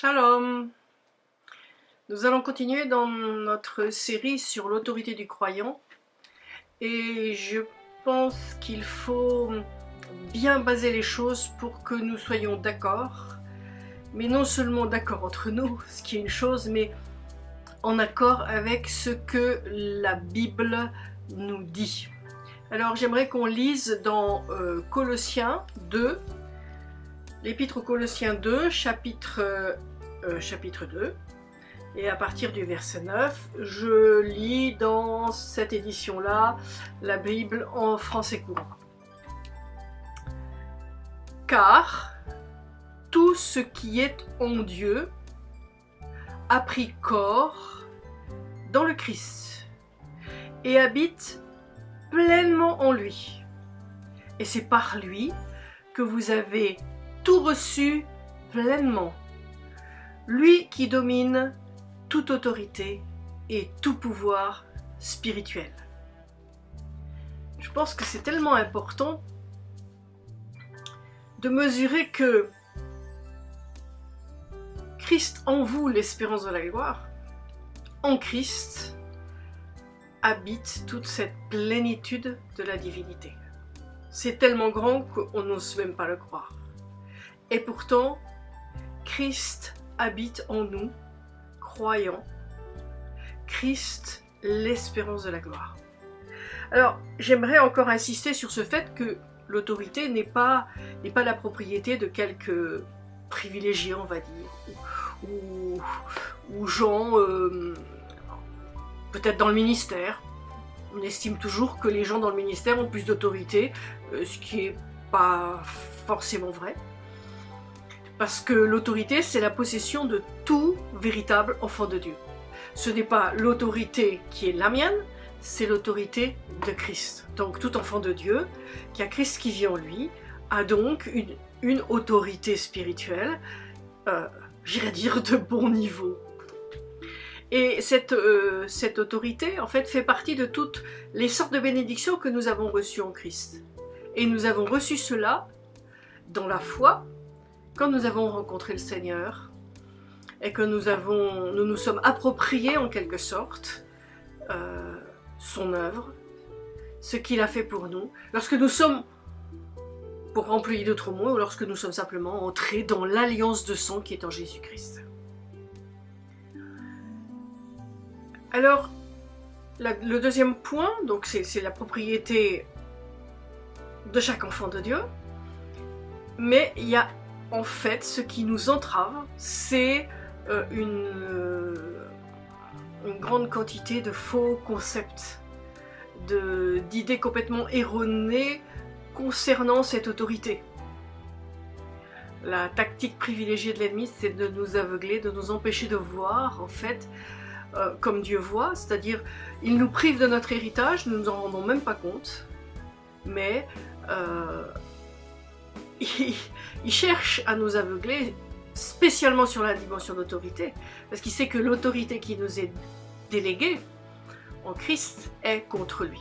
Shalom. Nous allons continuer dans notre série sur l'autorité du croyant. Et je pense qu'il faut bien baser les choses pour que nous soyons d'accord. Mais non seulement d'accord entre nous, ce qui est une chose, mais en accord avec ce que la Bible nous dit. Alors j'aimerais qu'on lise dans euh, Colossiens 2, l'épître aux Colossiens 2, chapitre, euh, chapitre 2, et à partir du verset 9, je lis dans cette édition-là la Bible en français courant. Car tout ce qui est en Dieu a pris corps dans le Christ et habite pleinement en lui. Et c'est par lui que vous avez tout reçu pleinement. Lui qui domine toute autorité et tout pouvoir spirituel. Je pense que c'est tellement important de mesurer que Christ en vous, l'espérance de la gloire, en Christ habite toute cette plénitude de la divinité. C'est tellement grand qu'on n'ose même pas le croire. Et pourtant, Christ habite en nous, croyants. Christ, l'espérance de la gloire. Alors, j'aimerais encore insister sur ce fait que l'autorité n'est pas, pas la propriété de quelques privilégiés, on va dire, ou, ou gens euh, peut-être dans le ministère. On estime toujours que les gens dans le ministère ont plus d'autorité, euh, ce qui n'est pas forcément vrai. Parce que l'autorité, c'est la possession de tout véritable enfant de Dieu. Ce n'est pas l'autorité qui est la mienne, c'est l'autorité de Christ. Donc tout enfant de Dieu, qui a Christ qui vit en lui, a donc une, autorité spirituelle, euh, j'irais dire de bon niveau. Et euh, cette autorité, en fait, fait partie de toutes les sortes de bénédictions que nous avons reçues en Christ. Et nous avons reçu cela dans la foi, quand nous avons rencontré le Seigneur, et que nous, avons, nous nous sommes appropriés en quelque sorte euh, son œuvre, ce qu'il a fait pour nous, lorsque nous sommes, pour employer d'autres mots, lorsque nous sommes simplement entrés dans l'alliance de sang qui est en Jésus-Christ. Alors, le deuxième point, donc c'est la propriété de chaque enfant de Dieu, mais il y a en fait ce qui nous entrave, c'est euh, une, euh, une grande quantité de faux concepts, d'idées complètement erronées concernant cette autorité. La tactique privilégiée de l'ennemi, c'est de nous aveugler, de nous empêcher de voir, en fait, euh, comme Dieu voit, c'est-à-dire il nous prive de notre héritage, nous ne nous en rendons même pas compte, mais euh, il, cherche à nous aveugler spécialement sur la dimension d'autorité, parce qu'il sait que l'autorité qui nous est déléguée en Christ est contre lui.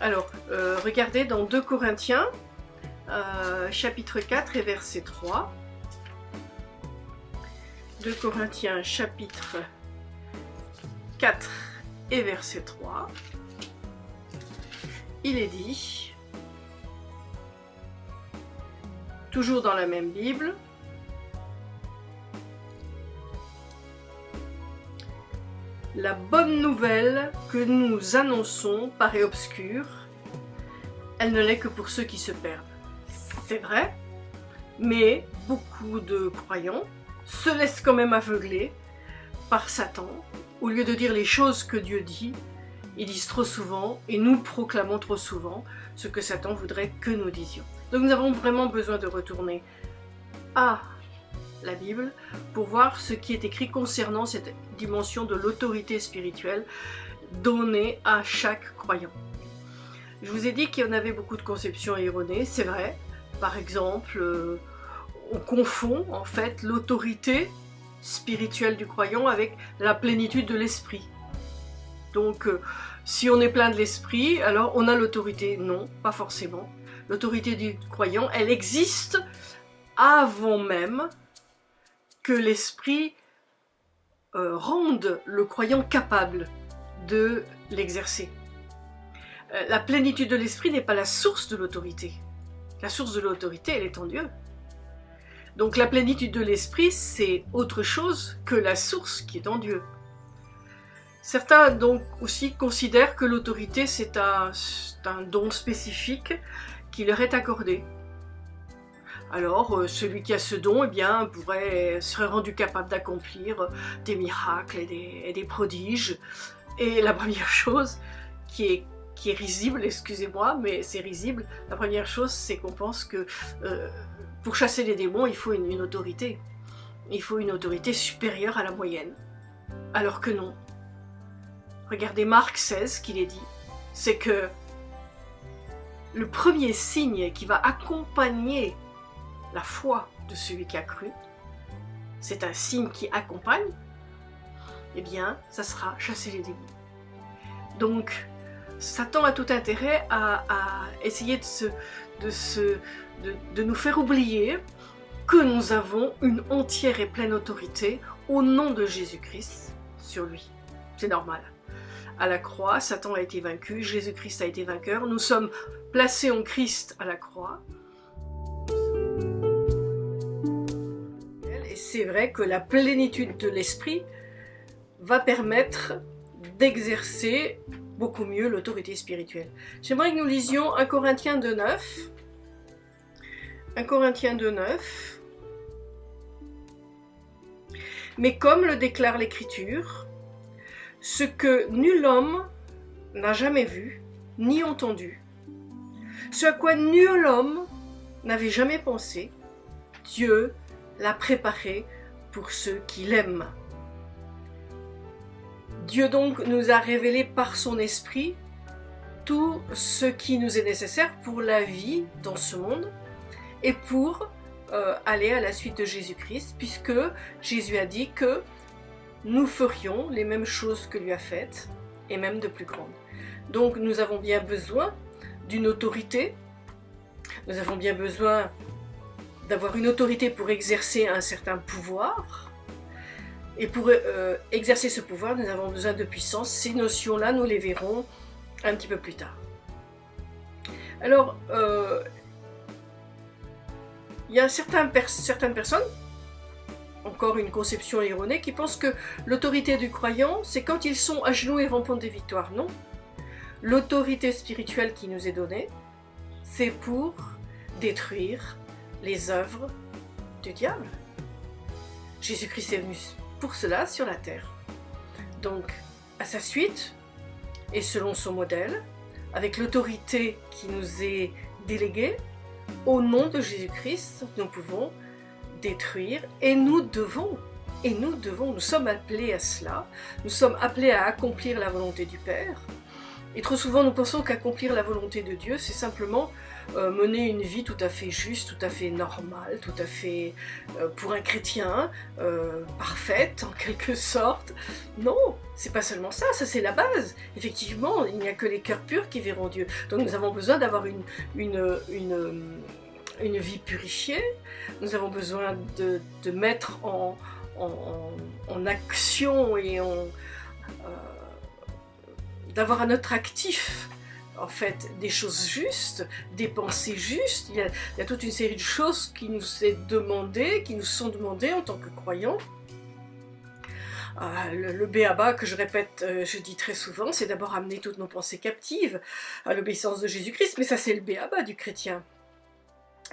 Alors, euh, regardez dans 2 Corinthiens, chapitre 4 et verset 3. 2 Corinthiens chapitre 4 et verset 3, il est dit, toujours dans la même Bible, La bonne nouvelle que nous annonçons paraît obscure, elle ne l'est que pour ceux qui se perdent. C'est vrai, mais beaucoup de croyants se laissent quand même aveugler par Satan au lieu de dire les choses que Dieu dit, ils disent trop souvent et nous proclamons trop souvent ce que Satan voudrait que nous disions. Donc nous avons vraiment besoin de retourner à la Bible pour voir ce qui est écrit concernant cette dimension de l'autorité spirituelle donnée à chaque croyant. Je vous ai dit qu'il y en avait beaucoup de conceptions erronées, c'est vrai. Par exemple, euh, on confond en fait l'autorité spirituel du croyant avec la plénitude de l'esprit. Donc, euh, si on est plein de l'esprit, alors on a l'autorité. Non, pas forcément. L'autorité du croyant, elle existe avant même que l'esprit euh, rende le croyant capable de l'exercer. Euh, la plénitude de l'esprit n'est pas la source de l'autorité. La source de l'autorité, elle est en Dieu. Donc la plénitude de l'esprit, c'est autre chose que la source qui est en Dieu. Certains donc aussi considèrent que l'autorité c'est un, un, don spécifique leur est accordé. Alors euh, celui qui a ce don eh bien, pourrait, serait rendu capable d'accomplir des miracles et des, des, prodiges. Et la première chose qui est, qui est risible, excusez-moi, mais c'est risible, la première chose c'est qu'on pense que euh, pour chasser les démons il faut une, une autorité. Il faut une autorité supérieure à la moyenne. Alors que non. Regardez Marc 16 qu'il est dit, c'est que le premier signe qui va accompagner la foi de celui qui a cru, c'est un signe qui accompagne, eh bien, ça sera chasser les démons. Donc, Satan a tout intérêt à, essayer de nous faire oublier que nous avons une entière et pleine autorité au nom de Jésus-Christ sur lui. C'est normal à la croix, Satan a été vaincu, Jésus-Christ a été vainqueur, nous sommes placés en Christ à la croix. Et c'est vrai que la plénitude de l'esprit va permettre d'exercer beaucoup mieux l'autorité spirituelle. J'aimerais que nous lisions 1 Corinthiens 2.9. 1 Corinthiens 2.9. Mais comme le déclare l'Écriture, ce que nul homme n'a jamais vu, ni entendu, ce à quoi nul homme n'avait jamais pensé, Dieu l'a préparé pour ceux qui l'aiment. Dieu donc nous a révélé par son esprit tout ce qui nous est nécessaire pour la vie dans ce monde et pour euh, aller à la suite de Jésus-Christ, puisque Jésus a dit que nous ferions les mêmes choses que lui a faites, et même de plus grandes. Donc nous avons bien besoin d'une autorité, nous avons bien besoin d'avoir une autorité pour exercer un certain pouvoir, et pour euh, exercer ce pouvoir, nous avons besoin de puissance. Ces notions-là, nous les verrons un petit peu plus tard. Alors, euh, il y a certaines personnes encore une conception erronée, qui pense que l'autorité du croyant, c'est quand ils sont à genoux et rampant des victoires. Non. L'autorité spirituelle qui nous est donnée, c'est pour détruire les œuvres du diable. Jésus-Christ est venu pour cela sur la terre. Donc, à sa suite, et selon son modèle, avec l'autorité qui nous est déléguée, au nom de Jésus-Christ, nous pouvons détruire et nous devons, et nous devons, nous sommes appelés à cela, nous sommes appelés à accomplir la volonté du Père. Et trop souvent nous pensons qu'accomplir la volonté de Dieu, c'est simplement euh, mener une vie tout à fait juste, tout à fait normale, tout à fait euh, pour un chrétien euh, parfaite en quelque sorte. Non, c'est pas seulement ça, ça c'est la base. Effectivement, il n'y a que les cœurs purs qui verront Dieu. Donc nous avons besoin d'avoir une, une, vie purifiée, nous avons besoin de, mettre en, action et euh, d'avoir à notre actif en fait des choses justes, des pensées justes. Il y, a, toute une série de choses qui nous est qui nous sont demandées en tant que croyants. Euh, le, le béaba que je répète, euh, je dis très souvent, c'est d'abord amener toutes nos pensées captives à l'obéissance de Jésus-Christ, mais ça c'est le béaba du chrétien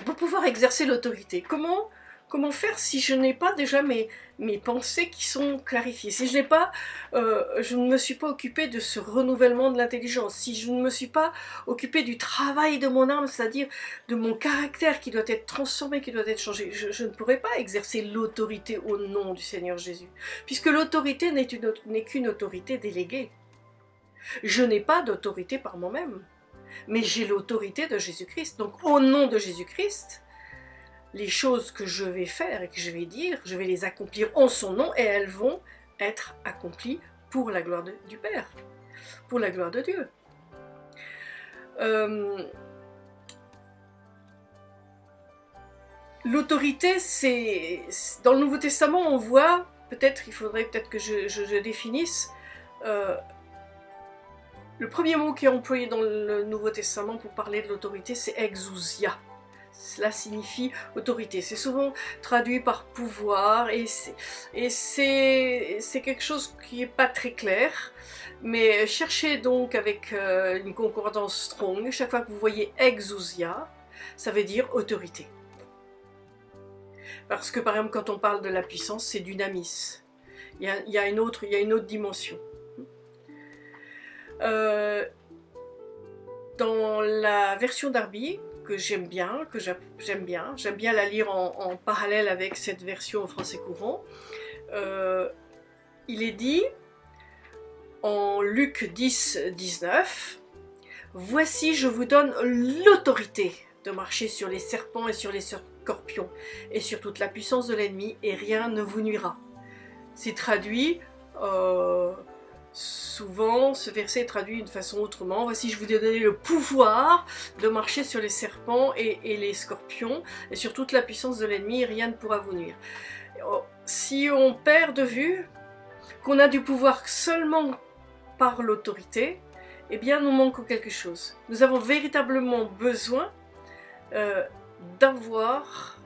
pour pouvoir exercer l'autorité. Comment, comment faire si je n'ai pas déjà mes, mes pensées qui sont clarifiées? Si je pas, euh, je ne me suis pas occupée de ce renouvellement de l'intelligence, si je ne me suis pas occupée du travail de mon âme, c'est-à-dire de mon caractère qui doit être transformé, qui doit être changé, je, je ne pourrais pas exercer l'autorité au nom du Seigneur Jésus, puisque l'autorité n'est qu'une autorité déléguée. Je n'ai pas d'autorité par moi-même mais j'ai l'autorité de Jésus-Christ. Donc au nom de Jésus-Christ, les choses que je vais faire et que je vais dire, je vais les accomplir en son nom et elles vont être accomplies pour la gloire du Père, pour la gloire de Dieu. Euh, l'autorité, c'est... Dans le Nouveau Testament, on voit, peut-être, il faudrait peut-être que je, définisse, euh, le premier mot qui est employé dans le Nouveau Testament pour parler de l'autorité, c'est exousia. Cela signifie autorité. C'est souvent traduit par pouvoir et c'est quelque chose qui n'est pas très clair. Mais cherchez donc avec euh, une concordance strong, chaque fois que vous voyez exousia, ça veut dire autorité. Parce que par exemple quand on parle de la puissance, c'est dynamis. Il il y a une autre dimension. Euh, dans la version d'Arby, que j'aime bien, que j'aime bien, j'aime bien la lire en, parallèle avec cette version en français courant, euh, il est dit en Luc 10, 19, Voici, je vous donne l'autorité de marcher sur les serpents et sur les scorpions, et sur toute la puissance de l'ennemi, et rien ne vous nuira. C'est traduit, euh, souvent ce verset est traduit d'une façon autrement. Voici, je vous ai donné le pouvoir de marcher sur les serpents et, les scorpions, et sur toute la puissance de l'ennemi, rien ne pourra vous nuire. Oh, si on perd de vue qu'on a du pouvoir seulement par l'autorité, eh bien nous manquons quelque chose. Nous avons véritablement besoin euh, d'avoir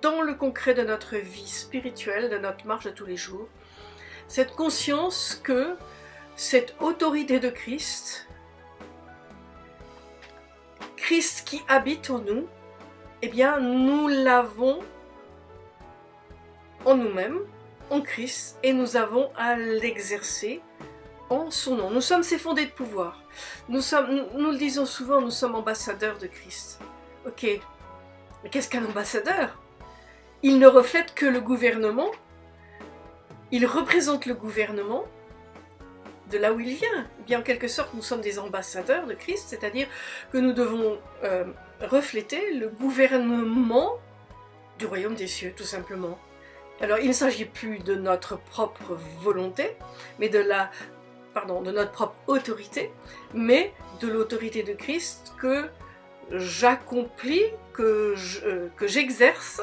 dans le concret de notre vie spirituelle, de notre marche de tous les jours, cette conscience que cette autorité de Christ, Christ qui habite en nous, eh bien nous l'avons en nous-mêmes, en Christ, et nous avons à l'exercer en son nom. Nous sommes ses fondés de pouvoir. Nous, sommes, nous le disons souvent, nous sommes ambassadeurs de Christ. Ok, mais qu'est-ce qu'un ambassadeur? Il ne reflète que le gouvernement, il représente le gouvernement de là où il vient. Eh bien, en quelque sorte, nous sommes des ambassadeurs de Christ, c'est-à-dire que nous devons euh, refléter le gouvernement du royaume des cieux, tout simplement. Alors, il ne s'agit plus de notre propre volonté, mais de la pardon, de notre propre autorité, mais de l'autorité de Christ que j'accomplis, que euh, j'exerce.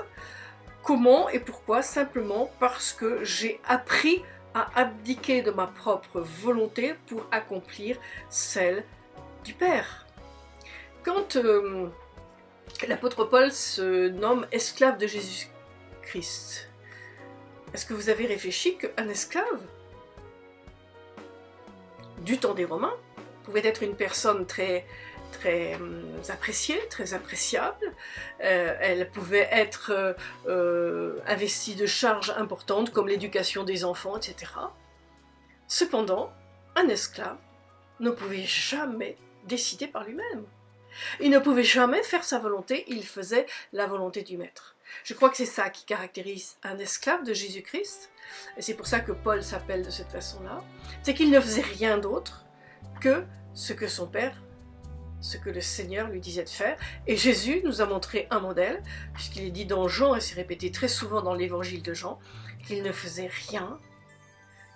Comment et pourquoi Simplement parce que j'ai appris à abdiquer de ma propre volonté pour accomplir celle du Père. Quand euh, l'apôtre Paul se nomme esclave de Jésus-Christ, est-ce que vous avez réfléchi qu'un esclave du temps des Romains pouvait être une personne très très hum, appréciée, très appréciable. Euh, elle pouvait être euh, euh, investie de charges importantes comme l'éducation des enfants, etc. Cependant, un esclave ne pouvait jamais décider par lui-même. Il ne pouvait jamais faire sa volonté, il faisait la volonté du maître. Je crois que c'est ça qui caractérise un esclave de Jésus-Christ, et c'est pour ça que Paul s'appelle de cette façon-là, c'est qu'il ne faisait rien d'autre que ce que son Père, ce que le Seigneur lui disait de faire. Et Jésus nous a montré un modèle, puisqu'il est dit dans Jean, et c'est répété très souvent dans l'évangile de Jean, qu'il ne faisait rien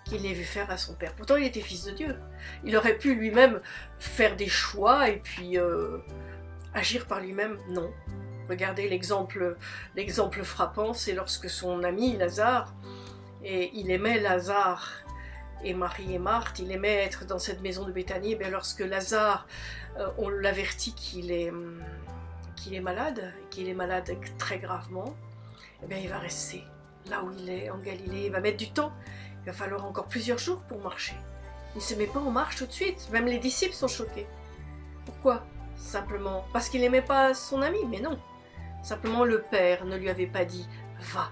qu'il n'ait vu faire à son Père. Pourtant, il était fils de Dieu. Il aurait pu lui-même faire des choix et puis euh, agir par lui-même. Non. Regardez l'exemple frappant, c'est lorsque son ami Lazare, et il aimait Lazare et Marie et Marthe, il aimait être dans cette maison de Béthanie, mais lorsque Lazare, euh, on l'avertit qu'il est, hum, est malade, qu'il est malade très gravement, eh il va rester là où il est, en Galilée, il va mettre du temps, il va falloir encore plusieurs jours pour marcher. Il ne se met pas en marche tout de suite, même les disciples sont choqués. Pourquoi? Simplement parce qu'il n'aimait pas son ami, mais non. Simplement le Père ne lui avait pas dit « va ».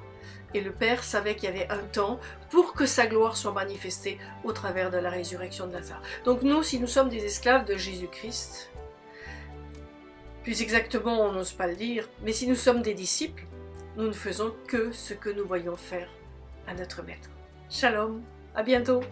Et le Père savait qu'il y avait un temps pour que sa gloire soit manifestée au travers de la résurrection de Lazare. Donc nous, si nous sommes des esclaves de Jésus-Christ, plus exactement on n'ose pas le dire, mais si nous sommes des disciples, nous ne faisons que ce que nous voyons faire à notre Maître. Shalom, à bientôt